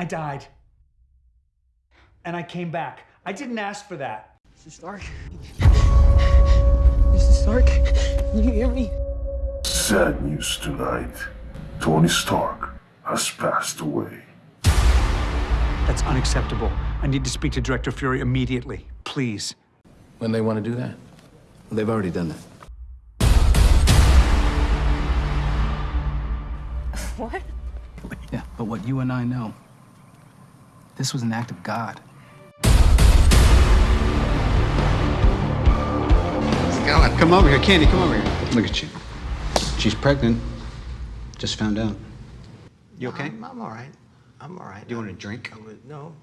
I died. And I came back. I didn't ask for that. Mr. Stark? Mr. Stark? Can you hear me? Sad news tonight. Tony Stark has passed away. That's unacceptable. I need to speak to Director Fury immediately. Please. When they want to do that? Well, they've already done that. What? Yeah, but what you and I know, this was an act of God. Come over here, Candy, come over here. Look at you. She's pregnant. Just found out. You okay? I'm, I'm all right. I'm all right. Do you want a drink? I would- no.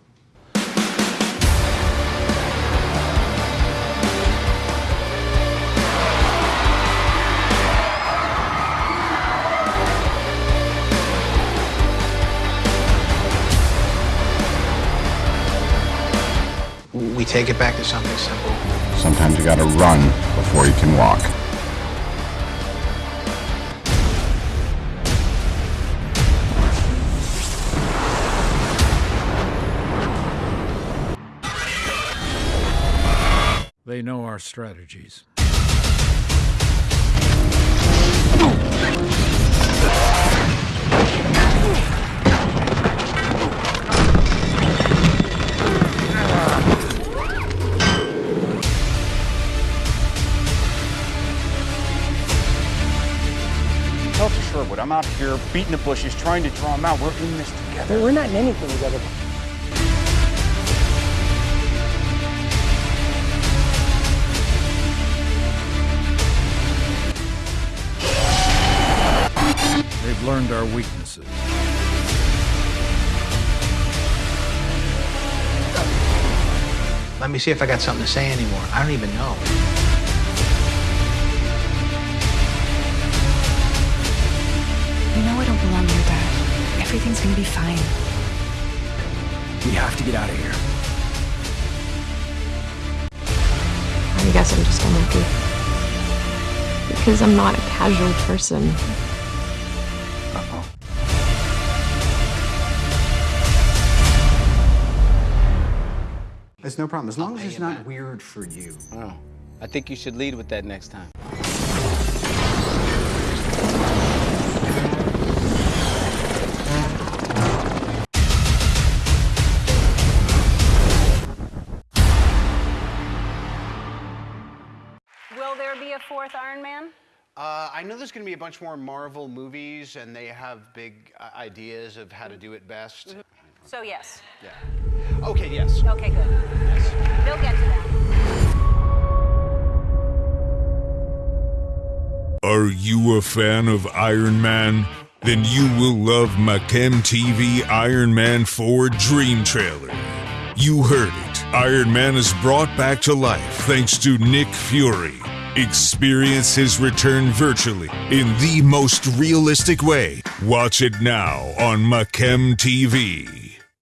We take it back to something simple. Sometimes you gotta run before you can walk. They know our strategies. I'm out here beating the bushes, trying to draw him out. We're in this together. We're not in anything together. They've learned our weaknesses. Let me see if I got something to say anymore. I don't even know. Everything's gonna be fine. We have to get out of here. I guess I'm just unlucky. Because I'm not a casual person. It's no problem. As long as it's not weird for you. Oh, I think you should lead with that next time. Will there be a fourth Iron Man? Uh, I know there's going to be a bunch more Marvel movies, and they have big uh, ideas of how to do it best. So yes. Yeah. Okay, yes. Okay, good. Yes. They'll get to that. Are you a fan of Iron Man? Then you will love Machem TV Iron Man 4 Dream Trailer. You heard it. Iron Man is brought back to life thanks to Nick Fury. Experience his return virtually in the most realistic way. Watch it now on Machem TV.